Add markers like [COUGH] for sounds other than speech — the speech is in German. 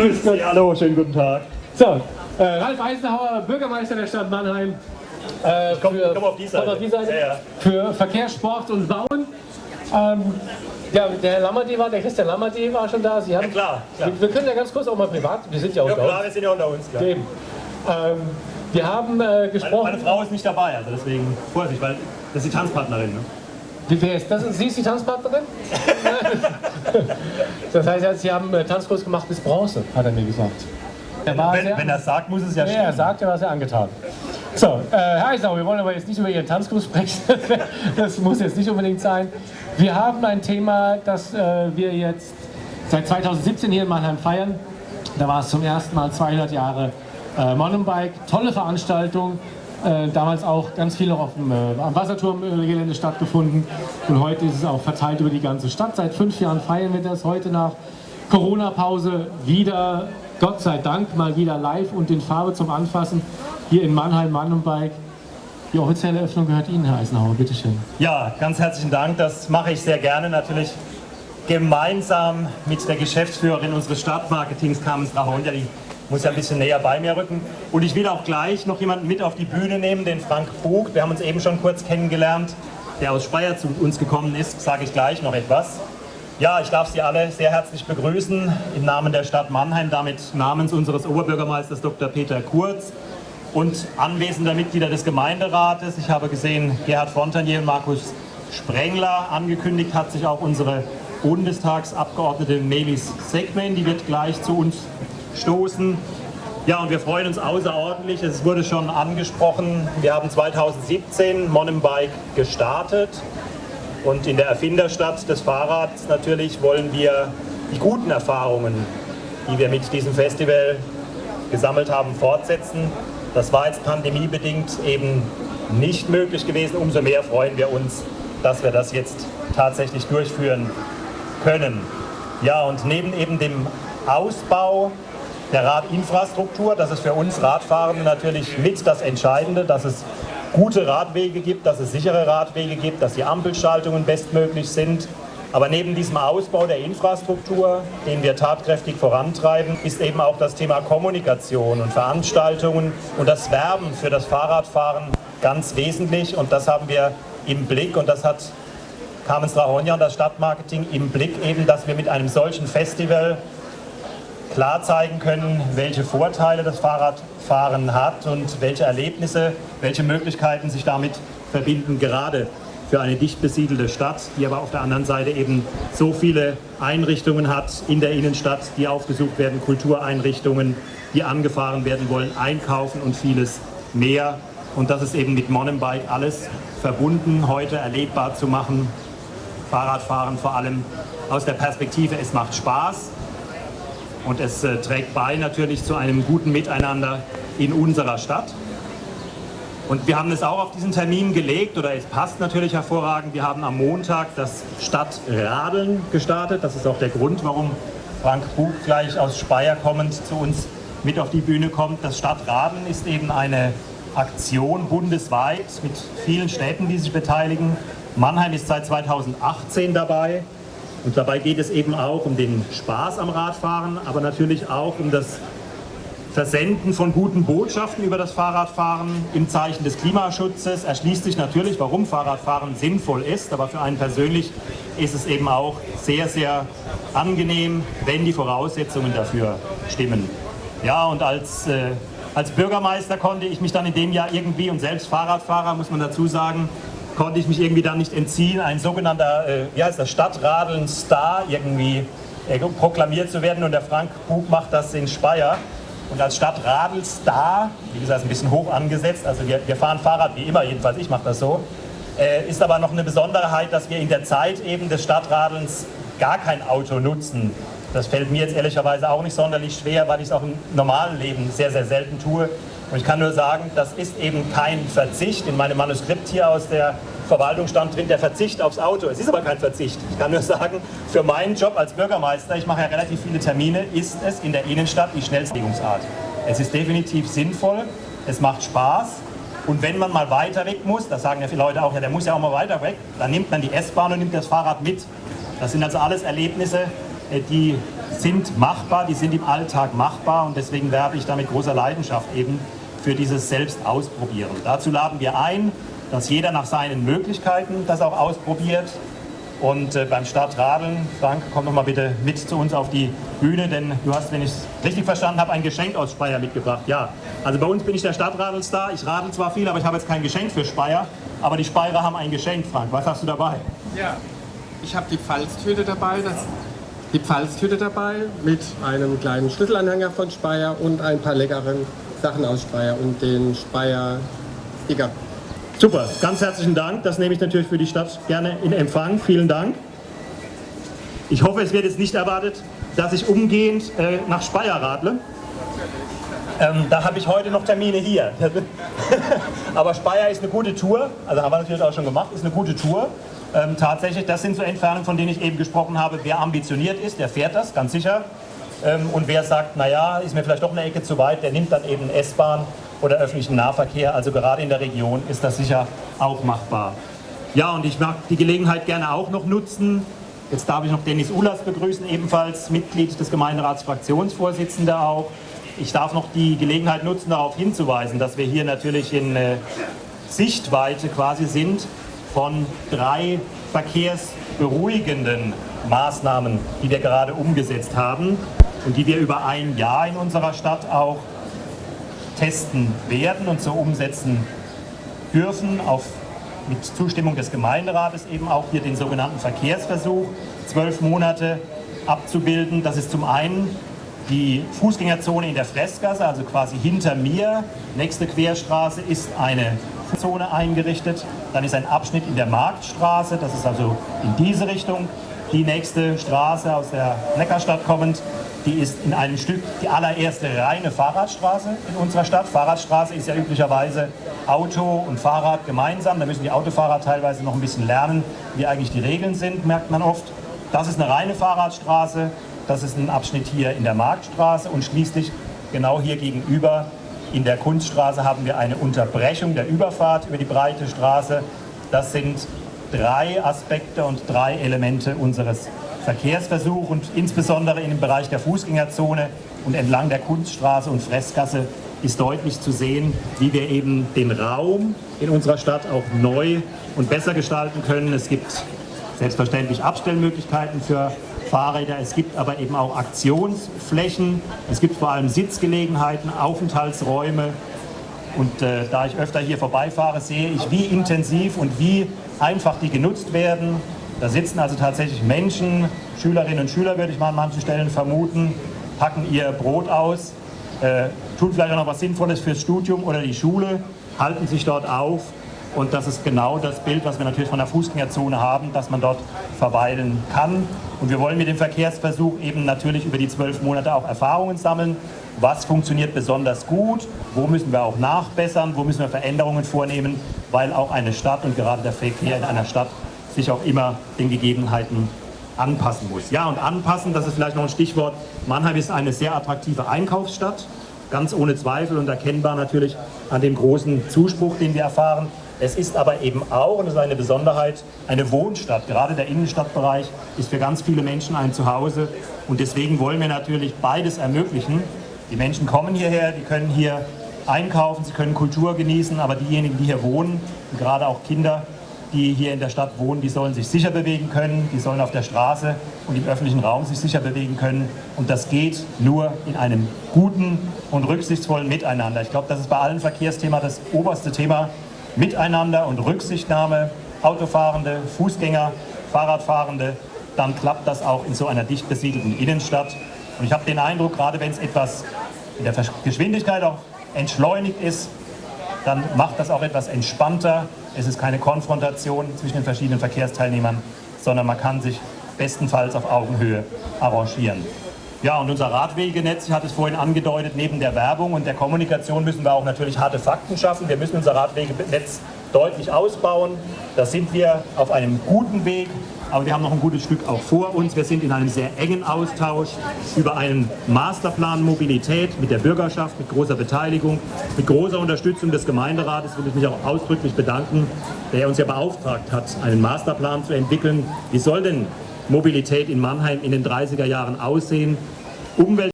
Grüß Gott, hallo, schönen guten Tag. So, äh, Ralf Eisenhower, Bürgermeister der Stadt Mannheim. Äh, komm, für, komm auf die Seite. Auf die Seite Ja, ja. Für Verkehr, Sport und Bauen. Ähm, ja, der Herr Lammerty war, der Christian Lammerty war schon da. Sie haben, Ja, klar, klar. Wir, wir können ja ganz kurz auch mal privat, wir sind ja auch Ja da. klar, wir sind ja unter uns. Klar. Eben. Ähm, wir haben äh, Meine, gesprochen. meine Frau ist nicht dabei, also deswegen Vorsicht, weil das ist die Tanzpartnerin. Ne? Wie, wer ist das? Sie ist die Tanzpartnerin? [LAUGHS] das heißt, Sie haben äh, Tanzkurs gemacht bis Bronze, hat er mir gesagt. Er Wenn, sehr- wenn er sagt, muss es ja Ja, stimmen. er sagt, er war sehr angetan. So, äh, Herr Eisenhower, wir wollen aber jetzt nicht über Ihren Tanzkurs sprechen. [LAUGHS] das muss jetzt nicht unbedingt sein. Wir haben ein Thema, das äh, wir jetzt seit 2017 hier in Mannheim feiern. Da war es zum ersten Mal 200 Jahre äh, Mountainbike. Tolle Veranstaltung. Äh, damals auch ganz viel noch auf dem, äh, am Wasserturmgelände stattgefunden. Und heute ist es auch verteilt über die ganze Stadt. Seit fünf Jahren feiern wir das. Heute nach Corona-Pause wieder, Gott sei Dank, mal wieder live und in Farbe zum Anfassen. Hier in Mannheim, Mountainbike. Die offizielle Öffnung gehört Ihnen, Herr Eisenhower. Bitte schön. Ja, ganz herzlichen Dank. Das mache ich sehr gerne natürlich gemeinsam mit der Geschäftsführerin unseres Stadtmarketings, Carmen Strahonja, die muss ja ein bisschen näher bei mir rücken. Und ich will auch gleich noch jemanden mit auf die Bühne nehmen, den Frank Bug. Wir haben uns eben schon kurz kennengelernt, der aus Speyer zu uns gekommen ist, sage ich gleich noch etwas. Ja, ich darf Sie alle sehr herzlich begrüßen im Namen der Stadt Mannheim, damit namens unseres Oberbürgermeisters Dr. Peter Kurz und anwesender Mitglieder des Gemeinderates. Ich habe gesehen, Gerhard Fontanier und Markus Sprengler. Angekündigt hat sich auch unsere Bundestagsabgeordnete Melis Segmen, die wird gleich zu uns stoßen. Ja, und wir freuen uns außerordentlich. Es wurde schon angesprochen, wir haben 2017 Mountainbike gestartet. Und in der Erfinderstadt des Fahrrads natürlich wollen wir die guten Erfahrungen, die wir mit diesem Festival gesammelt haben, fortsetzen. Das war jetzt pandemiebedingt eben nicht möglich gewesen. Umso mehr freuen wir uns, dass wir das jetzt tatsächlich durchführen können. Ja, und neben eben dem Ausbau der Radinfrastruktur, das ist für uns Radfahrende natürlich mit das Entscheidende, dass es gute Radwege gibt, dass es sichere Radwege gibt, dass die Ampelschaltungen bestmöglich sind. Aber neben diesem Ausbau der Infrastruktur, den wir tatkräftig vorantreiben, ist eben auch das Thema Kommunikation und Veranstaltungen und das Werben für das Fahrradfahren ganz wesentlich. Und das haben wir im Blick und das hat Carmen Strahonja und das Stadtmarketing im Blick eben, dass wir mit einem solchen Festival klar zeigen können, welche Vorteile das Fahrradfahren hat und welche Erlebnisse, welche Möglichkeiten sich damit verbinden, gerade für eine dicht besiedelte Stadt, die aber auf der anderen Seite eben so viele Einrichtungen hat in der Innenstadt, die aufgesucht werden, Kultureinrichtungen, die angefahren werden wollen, einkaufen und vieles mehr. Und das ist eben mit Mountainbike alles verbunden, heute erlebbar zu machen. Fahrradfahren vor allem aus der Perspektive, es macht Spaß, und es äh, trägt bei natürlich zu einem guten Miteinander in unserer Stadt. Und wir haben es auch auf diesen Termin gelegt, oder es passt natürlich hervorragend. Wir haben am Montag das Stadtradeln gestartet. Das ist auch der Grund, warum Frank Buch gleich aus Speyer kommend zu uns mit auf die Bühne kommt. Das Stadtradeln ist eben eine Aktion bundesweit mit vielen Städten, die sich beteiligen. Mannheim ist seit 2018 dabei. Und dabei geht es eben auch um den Spaß am Radfahren, aber natürlich auch um das Versenden von guten Botschaften über das Fahrradfahren im Zeichen des Klimaschutzes. Erschließt sich natürlich, warum Fahrradfahren sinnvoll ist, aber für einen persönlich ist es eben auch sehr, sehr angenehm, wenn die Voraussetzungen dafür stimmen. Ja, und als, äh, als Bürgermeister konnte ich mich dann in dem Jahr irgendwie, und selbst Fahrradfahrer muss man dazu sagen, konnte ich mich irgendwie dann nicht entziehen, ein sogenannter, äh, wie heißt das, Stadtradeln-Star irgendwie äh, proklamiert zu werden. Und der Frank Bug macht das in Speyer. Und als Stadtradelstar, wie gesagt, ein bisschen hoch angesetzt, also wir, wir fahren Fahrrad wie immer, jedenfalls ich mache das so, äh, ist aber noch eine Besonderheit, dass wir in der Zeit eben des Stadtradelns gar kein Auto nutzen. Das fällt mir jetzt ehrlicherweise auch nicht sonderlich schwer, weil ich es auch im normalen Leben sehr, sehr selten tue. Und ich kann nur sagen, das ist eben kein Verzicht. In meinem Manuskript hier aus der Verwaltung stand drin, der Verzicht aufs Auto. Es ist aber kein Verzicht. Ich kann nur sagen, für meinen Job als Bürgermeister, ich mache ja relativ viele Termine, ist es in der Innenstadt die schnellste Bewegungsart. Es ist definitiv sinnvoll, es macht Spaß. Und wenn man mal weiter weg muss, das sagen ja viele Leute auch, ja, der muss ja auch mal weiter weg, dann nimmt man die S-Bahn und nimmt das Fahrrad mit. Das sind also alles Erlebnisse, äh, die sind machbar, die sind im Alltag machbar und deswegen werbe ich da mit großer Leidenschaft eben für dieses Selbstausprobieren. Dazu laden wir ein, dass jeder nach seinen Möglichkeiten das auch ausprobiert. Und äh, beim Stadtradeln, Frank, komm doch mal bitte mit zu uns auf die Bühne, denn du hast, wenn ich es richtig verstanden habe, ein Geschenk aus Speyer mitgebracht. Ja, also bei uns bin ich der Stadtradelstar. Ich radel zwar viel, aber ich habe jetzt kein Geschenk für Speyer. Aber die Speyerer haben ein Geschenk, Frank. Was hast du dabei? Ja, ich habe die Pfalztüte dabei. Das, die Pfalztüte dabei mit einem kleinen Schlüsselanhänger von Speyer und ein paar leckeren Sachen aus Speyer und den Speyer Sticker. Super, ganz herzlichen Dank. Das nehme ich natürlich für die Stadt gerne in Empfang. Vielen Dank. Ich hoffe, es wird jetzt nicht erwartet, dass ich umgehend äh, nach Speyer radle. Ähm, da habe ich heute noch Termine hier. [LAUGHS] Aber Speyer ist eine gute Tour, also haben wir natürlich auch schon gemacht, ist eine gute Tour. Ähm, tatsächlich, das sind so Entfernungen, von denen ich eben gesprochen habe. Wer ambitioniert ist, der fährt das, ganz sicher. Ähm, und wer sagt, naja, ist mir vielleicht doch eine Ecke zu weit, der nimmt dann eben S-Bahn oder öffentlichen Nahverkehr. Also gerade in der Region ist das sicher auch machbar. Ja, und ich mag die Gelegenheit gerne auch noch nutzen. Jetzt darf ich noch Dennis Ulas begrüßen, ebenfalls Mitglied des Gemeinderats, Fraktionsvorsitzender auch. Ich darf noch die Gelegenheit nutzen, darauf hinzuweisen, dass wir hier natürlich in äh, Sichtweite quasi sind von drei verkehrsberuhigenden Maßnahmen, die wir gerade umgesetzt haben und die wir über ein Jahr in unserer Stadt auch testen werden und so umsetzen dürfen, auf, mit Zustimmung des Gemeinderates eben auch hier den sogenannten Verkehrsversuch, zwölf Monate abzubilden. Das ist zum einen die Fußgängerzone in der Fressgasse, also quasi hinter mir. Nächste Querstraße ist eine Zone eingerichtet. Dann ist ein Abschnitt in der Marktstraße, das ist also in diese Richtung. Die nächste Straße aus der Neckarstadt kommend die ist in einem Stück die allererste reine Fahrradstraße in unserer Stadt. Fahrradstraße ist ja üblicherweise Auto und Fahrrad gemeinsam. Da müssen die Autofahrer teilweise noch ein bisschen lernen, wie eigentlich die Regeln sind, merkt man oft. Das ist eine reine Fahrradstraße. Das ist ein Abschnitt hier in der Marktstraße und schließlich genau hier gegenüber in der Kunststraße haben wir eine Unterbrechung der Überfahrt über die breite Straße. Das sind drei Aspekte und drei Elemente unseres Verkehrsversuch und insbesondere im Bereich der Fußgängerzone und entlang der Kunststraße und Fressgasse ist deutlich zu sehen, wie wir eben den Raum in unserer Stadt auch neu und besser gestalten können. Es gibt selbstverständlich Abstellmöglichkeiten für Fahrräder, es gibt aber eben auch Aktionsflächen, es gibt vor allem Sitzgelegenheiten, Aufenthaltsräume. Und äh, da ich öfter hier vorbeifahre, sehe ich, wie intensiv und wie einfach die genutzt werden da sitzen also tatsächlich Menschen, Schülerinnen und Schüler würde ich mal an manchen Stellen vermuten, packen ihr Brot aus, äh, tun vielleicht auch noch was Sinnvolles fürs Studium oder die Schule, halten sich dort auf und das ist genau das Bild, was wir natürlich von der Fußgängerzone haben, dass man dort verweilen kann. Und wir wollen mit dem Verkehrsversuch eben natürlich über die zwölf Monate auch Erfahrungen sammeln. Was funktioniert besonders gut? Wo müssen wir auch nachbessern? Wo müssen wir Veränderungen vornehmen? Weil auch eine Stadt und gerade der Verkehr in einer Stadt sich auch immer den Gegebenheiten anpassen muss. Ja, und anpassen, das ist vielleicht noch ein Stichwort. Mannheim ist eine sehr attraktive Einkaufsstadt, ganz ohne Zweifel und erkennbar natürlich an dem großen Zuspruch, den wir erfahren. Es ist aber eben auch, und das ist eine Besonderheit, eine Wohnstadt. Gerade der Innenstadtbereich ist für ganz viele Menschen ein Zuhause und deswegen wollen wir natürlich beides ermöglichen. Die Menschen kommen hierher, die können hier einkaufen, sie können Kultur genießen, aber diejenigen, die hier wohnen, gerade auch Kinder, die hier in der Stadt wohnen, die sollen sich sicher bewegen können, die sollen auf der Straße und im öffentlichen Raum sich sicher bewegen können. Und das geht nur in einem guten und rücksichtsvollen Miteinander. Ich glaube, das ist bei allen Verkehrsthemen das oberste Thema. Miteinander und Rücksichtnahme, Autofahrende, Fußgänger, Fahrradfahrende, dann klappt das auch in so einer dicht besiedelten Innenstadt. Und ich habe den Eindruck, gerade wenn es etwas in der Geschwindigkeit auch entschleunigt ist, dann macht das auch etwas entspannter. Es ist keine Konfrontation zwischen den verschiedenen Verkehrsteilnehmern, sondern man kann sich bestenfalls auf Augenhöhe arrangieren. Ja, und unser Radwegenetz, ich hatte es vorhin angedeutet, neben der Werbung und der Kommunikation müssen wir auch natürlich harte Fakten schaffen. Wir müssen unser Radwegenetz deutlich ausbauen. Da sind wir auf einem guten Weg aber wir haben noch ein gutes Stück auch vor uns. Wir sind in einem sehr engen Austausch über einen Masterplan Mobilität mit der Bürgerschaft, mit großer Beteiligung, mit großer Unterstützung des Gemeinderates, will ich mich auch ausdrücklich bedanken, der uns ja beauftragt hat, einen Masterplan zu entwickeln. Wie soll denn Mobilität in Mannheim in den 30er Jahren aussehen. Umwelt